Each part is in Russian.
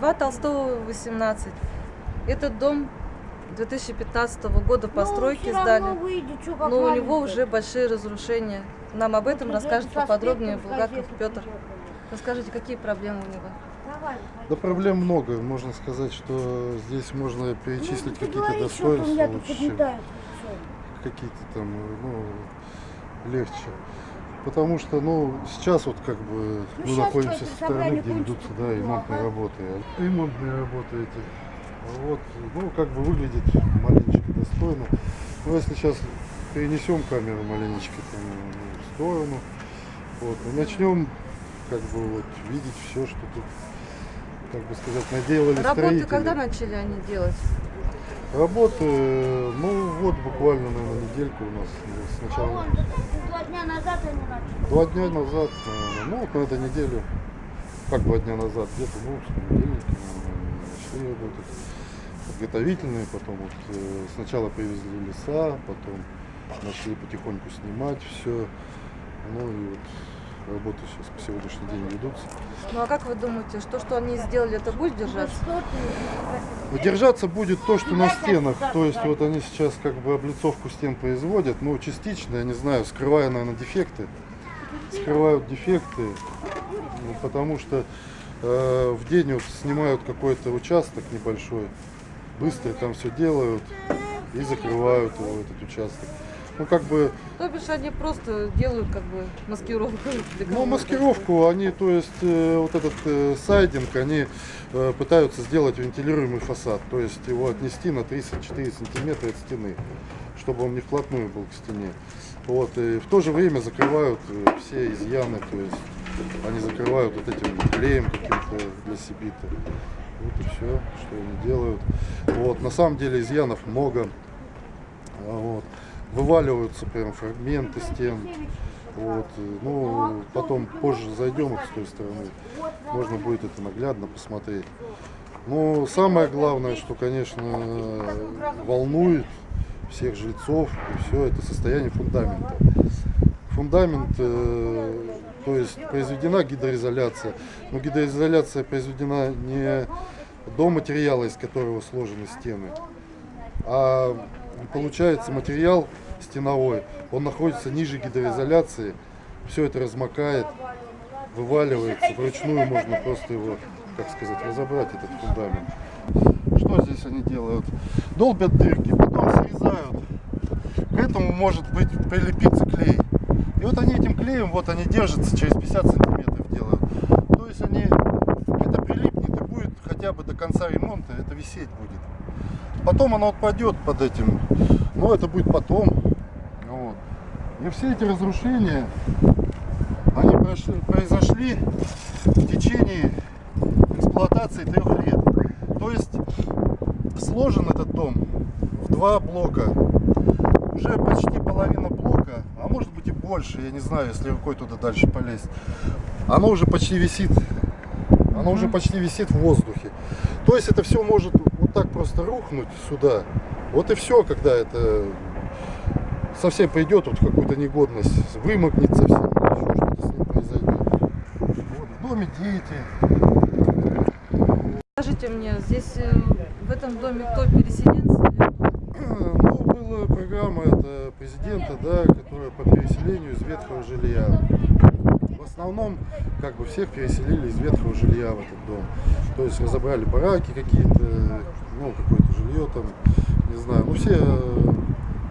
2 Толстого, 18. Этот дом 2015 года постройки Ну, всё сдали, выйдет, как но у него уже большие разрушения. Нам об этом Вот расскажет поподробнее Булгаков Петр. Расскажите, какие проблемы у него? Давай, Да проблем много. Можно сказать, что здесь можно перечислить Ну, какие-то что достоинства лучше, какие-то там, ну, легче. Потому что, ну, сейчас вот как бы Ну, мы находимся со стороны, где ведутся, да, ремонтные работы. Ремонтные работы эти. Вот, ну, как бы выглядит маленечко достойно. Но если сейчас перенесем камеру маленечко там, в сторону, вот, и начнем как бы вот видеть все, что тут, как бы сказать, наделали Работы строители. когда начали они делать? Работы, ну вот буквально, наверное, недельку у нас сначала. два дня назад они начали. Два дня назад, наверное, ну вот на этой неделе, как два дня назад, где-то, ну, в понедельник, начали работать. Подготовительные, потом вот э, сначала привезли леса, потом начали потихоньку снимать все. Ну и вот работы сейчас по сегодняшний день ведутся. Ну а как вы думаете, что, что они сделали, это будет держаться? Ты? Держаться будет то, что на стенах. То есть вот они сейчас как бы облицовку стен производят, ну частично, я не знаю, скрывая, наверное, дефекты. Скрывают дефекты, ну, потому что э, в день вот снимают какой-то участок небольшой, быстро там все делают и закрывают его, этот участок. Ну как бы То бишь они просто делают как бы маскировку. Ну, маскировку, они, то есть, э, вот этот э, сайдинг, они э, пытаются сделать вентилируемый фасад, то есть его отнести на 34 сантиметра от стены, чтобы он не вплотную был к стене. Вот, и в то же время закрывают э, все изъяны, то есть они закрывают вот этим клеем каким-то для сибита. Вот и все, что они делают. Вот, на самом деле изъянов много. А, Вот. Вываливаются прям фрагменты стен. Вот, э, ну, потом позже зайдем вот с той стороны, можно будет это наглядно посмотреть. Но самое главное, что, конечно, волнует всех жильцов, и все, это состояние фундамента. Фундамент, э, то есть произведена гидроизоляция, но гидроизоляция произведена не до материала, из которого сложены стены, а получается материал стеновой, он находится ниже гидроизоляции, все это размокает, вываливается, вручную можно просто его, как сказать, разобрать этот фундамент. Что здесь они делают? Долбят дырки, потом срезают. К этому может быть прилепиться клей. И вот они этим клеем, вот они держатся, через 50 сантиметров делают. То есть они, это прилипнет и будет хотя бы до конца ремонта, это висеть будет. Потом оно отпадет под этим, но это будет потом. Вот. И все эти разрушения, они прошли, произошли в течение эксплуатации трех лет. То есть сложен этот дом в два блока. Уже почти половина блока, а может быть и больше, я не знаю, если рукой туда дальше полезть. Оно уже почти висит. Оно уже почти висит в воздухе. То есть это все может вот так просто рухнуть сюда. Вот и все, когда это совсем придет вот какую-то негодность, вымокнет совсем, еще что-то с ним произойдет. Вот, в доме дети, Скажите мне, здесь э, в этом доме кто переселенцы? Ну, была программа это президента, да, которая по переселению из ветхого жилья. В основном, как бы всех переселили из ветхого жилья в этот дом. То есть разобрали бараки какие-то, ну, какое-то жилье там, не знаю. Ну, все э,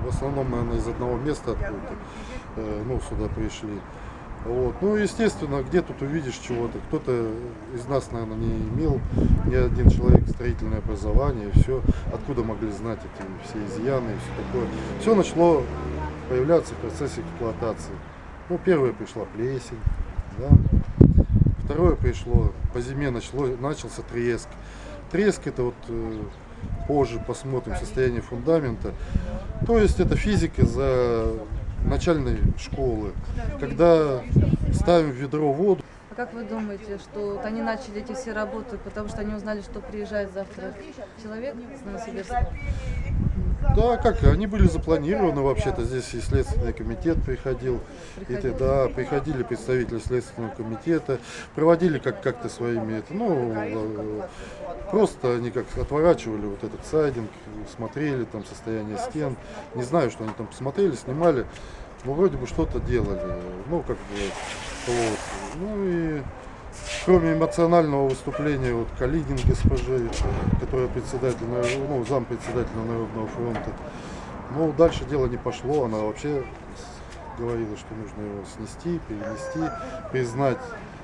в основном, наверное, из одного места откуда-то, э, ну, сюда пришли. Вот. Ну, естественно, где тут увидишь чего-то. Кто-то из нас, наверное, не имел ни один человек строительное образование, все. Откуда могли знать эти все изъяны и все такое. Все начало появляться в процессе эксплуатации. Ну, первое пришла плесень, да. Второе пришло, по зиме начало, начался треск. Треск это вот э, позже посмотрим состояние фундамента. То есть это физика за начальной школы, когда ставим в ведро воду. А как вы думаете, что вот они начали эти все работы, потому что они узнали, что приезжает завтра человек с Новосибирска? Да, как, они были запланированы вообще-то. Здесь и Следственный комитет приходил. И, ты- да, приходили представители Следственного комитета, проводили как- как-то своими, это, ну, просто они как отворачивали вот этот сайдинг, смотрели там состояние стен. Не знаю, что они там посмотрели, снимали. Ну, вроде бы что-то делали. Ну, как бы, вот. Ну и кроме эмоционального выступления вот Калинин госпожи, которая председатель, ну, зам председателя Народного фронта. Ну, дальше дело не пошло, она вообще говорила, что нужно его снести, перенести, признать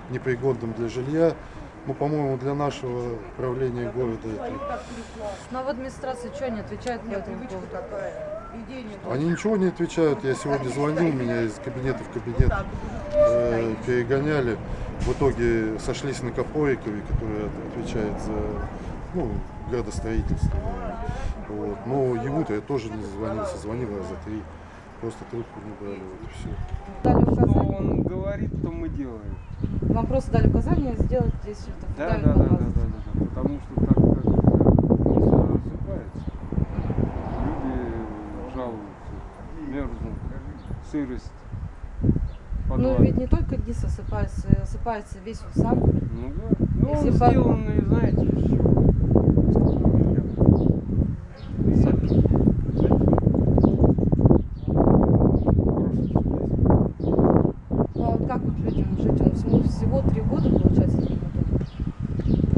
непригодным для жилья. Ну, по-моему, для нашего правления города это Но в администрации что они отвечают по этому поводу? Они ничего не отвечают. Я сегодня звонил, меня из кабинета в кабинет э, перегоняли. В итоге сошлись на Копорикове, который от- отвечает за ну, градостроительство. Вот. Но ему-то я тоже не звонился, звонил раза три. Просто трубку не брали, вот и все. Дали Что он говорит, то мы делаем. вам просто дали указание сделать здесь это Да, да, да, да, да, да, да. Потому что так как все рассыпается. Люди жалуются, мерзнут, сырость. Ну подвале. ведь не только ГИС осыпается, осыпается весь сам. Ну да. Ну он Если по- сделанный, знаете, из чего? Сапи. Ну а вот как вот людям жить? Он всему всего три года получается.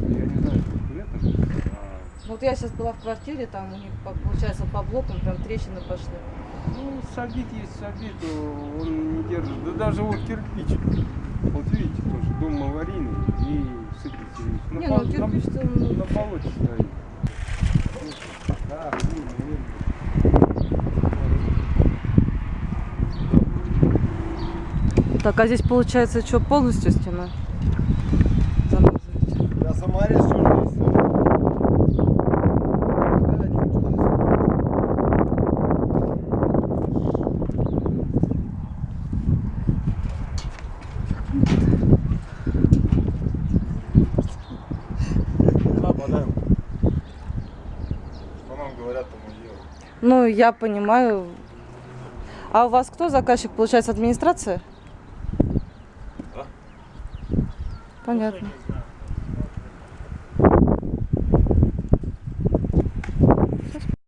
Я не знаю, сколько лет ему, а, Ну, Вот я сейчас была в квартире, там у них по- получается по блокам прям трещины пошли. Ну, сабит есть сабит, то он не держит. Да даже вот кирпич. Вот видите, тоже дом аварийный и сыпется. На Не, пол- ну кирпич на, ну, на болоте стоит. Да, блин, наверное. Так, а здесь получается что, полностью стена? Я саморез журналист. Нападаем. Что нам говорят, то мы делаем. Ну, я понимаю. А у вас кто заказчик, получается, администрация? Да. Понятно.